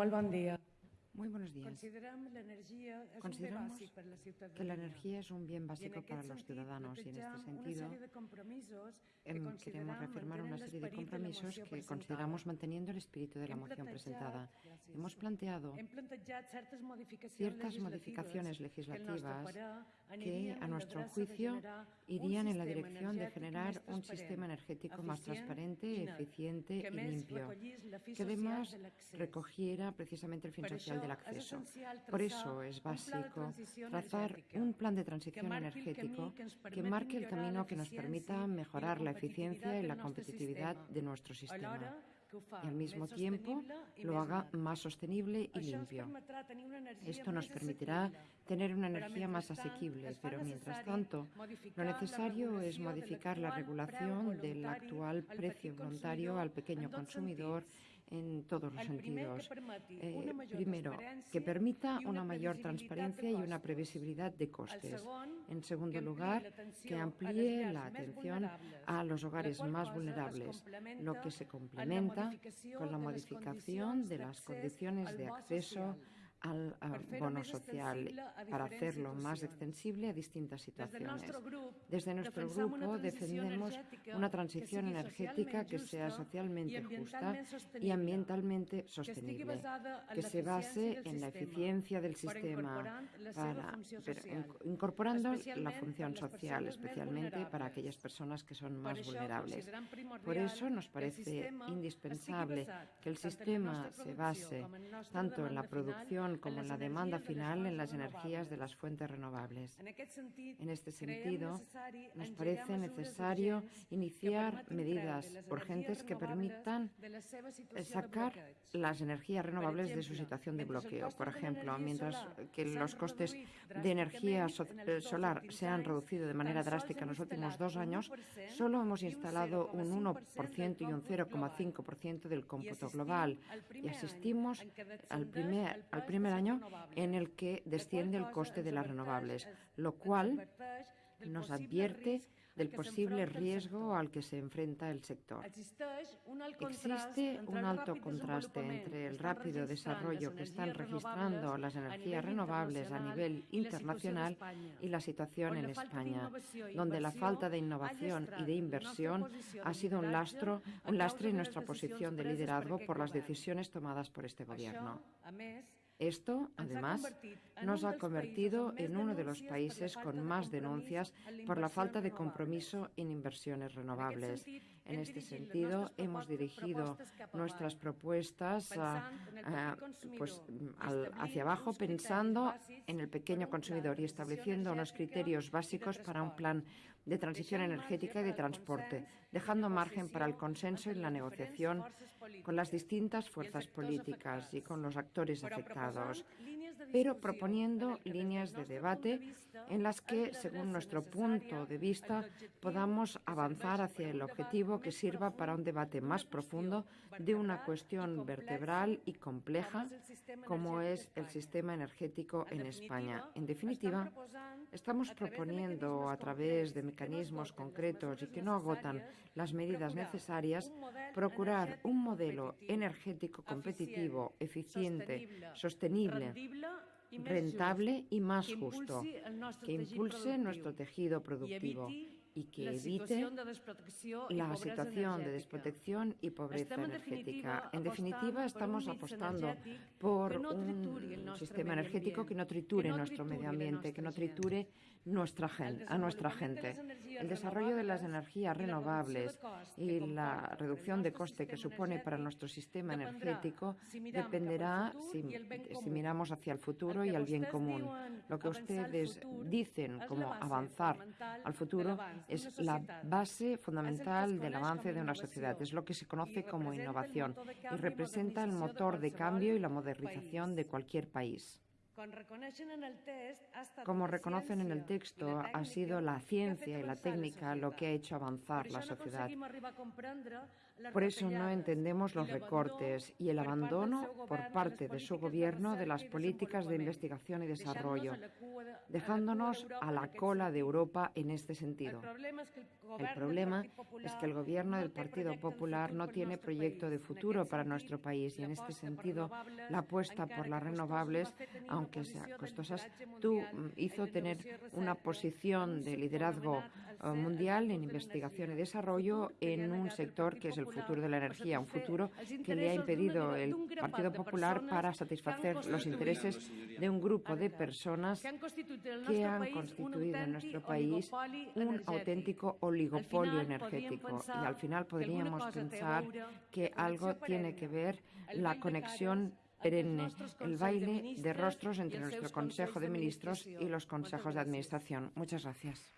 Molt bon dia. Muy buenos días. Consideramos que la energía es un bien básico para los ciudadanos y en este sentido em, queremos reafirmar una serie de compromisos que consideramos manteniendo el espíritu de la moción presentada. Hemos planteado ciertas modificaciones legislativas que, a nuestro juicio, irían en la dirección de generar un sistema energético más transparente, eficiente y limpio, que además recogiera precisamente el fin social acceso. Por eso es básico trazar un plan de transición energético que marque el camino que nos permita mejorar la eficiencia y la competitividad de nuestro sistema. y al mismo tiempo lo haga más sostenible y limpio. Esto nos permitirá tener una energía más asequible, pero mientras tanto, lo necesario es modificar la regulación del actual precio voluntario al pequeño consumidor en todos los sentidos. Eh, primero, que permita una mayor transparencia y una previsibilidad de costes. En segundo lugar, que amplíe la atención a los hogares más vulnerables, lo que se complementa con la modificación de las condiciones de acceso al, bono social para hacerlo más extensible a distintas situaciones. Desde nuestro grupo defendemos una transición energética que sea socialmente justa y ambientalmente sostenible, que se base en la eficiencia del sistema, para, incorporando la función social, especialmente para aquellas personas que son más vulnerables. Por eso nos parece indispensable que el sistema se base tanto en la producción como en la demanda final en las energías de las fuentes renovables. En este sentido, nos parece necesario iniciar medidas urgentes que permitan sacar las energías renovables de su situación de bloqueo. Por ejemplo, mientras que los costes de energía eh, solar se han reducido de manera drástica en los últimos dos años, solo hemos instalado un 1% y un 0,5% del cómputo global y asistimos al primer, al primer año en el que desciende el coste de las renovables, lo cual nos advierte del posible riesgo al que se enfrenta el sector. Existe un alto contraste entre el rápido desarrollo que están registrando las energías renovables a nivel internacional y la situación en España, donde la falta de innovación y de inversión ha sido un lastre en nuestra posición de liderazgo por las decisiones tomadas por este Gobierno. Esto, además, nos ha convertido en uno de los países con más denuncias por la falta de compromiso en inversiones renovables. En este sentido, hemos dirigido nuestras propuestas pues, hacia abajo pensando en el pequeño consumidor y estableciendo unos criterios básicos para un plan de transición energética y de transporte, dejando margen para el consenso y la negociación con las distintas fuerzas políticas y con los actores afectados pero proponiendo líneas de debate en las que, según nuestro punto de vista, podamos avanzar hacia el objetivo que sirva para un debate más profundo de una cuestión vertebral y compleja como es el sistema energético en España. En definitiva, estamos proponiendo a través de mecanismos concretos y que no agotan las medidas necesarias, procurar un modelo energético competitivo, eficiente, sostenible rentable y más justo, que impulse nuestro tejido productivo y que evite la situación de desprotección y pobreza energética. En definitiva, estamos apostando por un sistema energético que no triture nuestro medio ambiente, que no triture nuestra gente, a nuestra gente. El desarrollo de las energías renovables y la reducción de coste que supone para nuestro sistema energético dependerá si, si miramos hacia el futuro y al bien común. Lo que ustedes dicen como avanzar al futuro es la base fundamental del avance de una sociedad. Es lo que se conoce como innovación y representa el motor de cambio y la modernización de cualquier país. Como reconocen en el texto, ha sido la ciencia y la técnica lo que ha hecho avanzar la sociedad. Por eso no entendemos los recortes y el abandono por parte de su gobierno de las políticas de investigación y desarrollo, dejándonos a la cola de Europa en este sentido. El problema es que el gobierno del Partido Popular no tiene proyecto de futuro para nuestro país y en este sentido la apuesta por las renovables, aunque sea costosas, tú mm, hizo tener una posición de liderazgo eh, mundial en investigación y desarrollo en un sector que es el futuro de la energía, un futuro que le ha impedido el Partido Popular para satisfacer los intereses de un grupo de personas que han constituido en nuestro país un auténtico oligopolio energético. Y al final podríamos pensar que algo tiene que ver la conexión perenne, el baile de rostros entre nuestro Consejo de Ministros y los consejos de Administración. Muchas gracias.